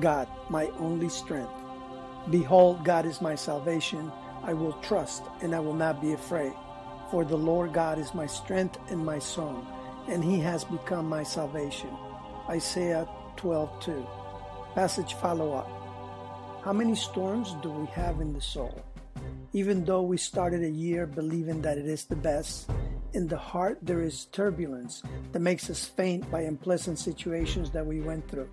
God, my only strength. Behold, God is my salvation. I will trust and I will not be afraid. For the Lord God is my strength and my song, and he has become my salvation. Isaiah 12:2. Passage follow up. How many storms do we have in the soul? Even though we started a year believing that it is the best, in the heart there is turbulence that makes us faint by unpleasant situations that we went through.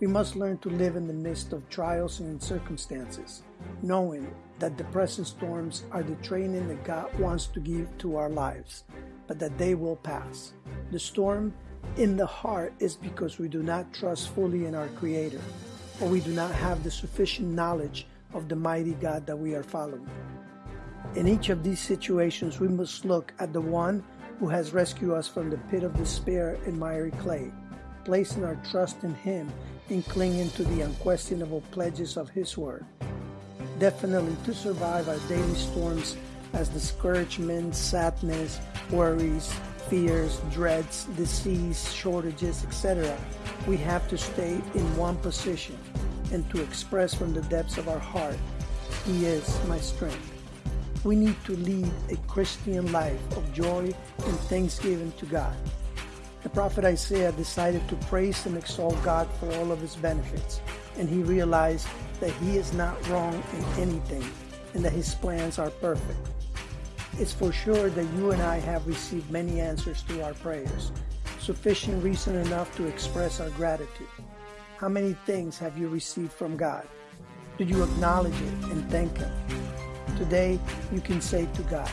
We must learn to live in the midst of trials and circumstances, knowing that the present storms are the training that God wants to give to our lives, but that they will pass. The storm in the heart is because we do not trust fully in our Creator, or we do not have the sufficient knowledge of the mighty God that we are following. In each of these situations, we must look at the one who has rescued us from the pit of despair and miry clay, placing our trust in Him in clinging to the unquestionable pledges of His Word. Definitely to survive our daily storms as discouragement, sadness, worries, fears, dreads, disease, shortages, etc., we have to stay in one position and to express from the depths of our heart, He is my strength. We need to lead a Christian life of joy and thanksgiving to God. The prophet Isaiah decided to praise and exalt God for all of his benefits, and he realized that he is not wrong in anything and that his plans are perfect. It's for sure that you and I have received many answers to our prayers, sufficient reason enough to express our gratitude. How many things have you received from God? Did you acknowledge it and thank Him? Today, you can say to God,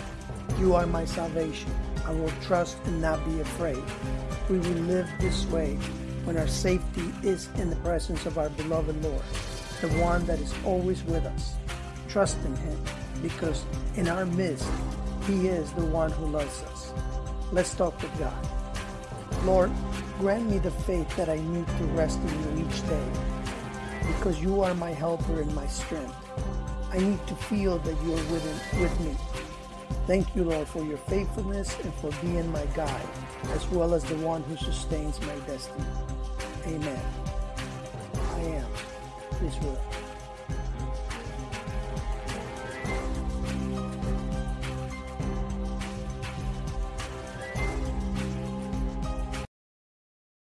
You are my salvation. I will trust and not be afraid. We will live this way when our safety is in the presence of our beloved Lord, the one that is always with us. Trust in Him because in our midst, He is the one who loves us. Let's talk with God. Lord, grant me the faith that I need to rest in you each day because you are my helper and my strength. I need to feel that you are with, with me Thank you, Lord, for your faithfulness and for being my guide, as well as the one who sustains my destiny. Amen. I am will.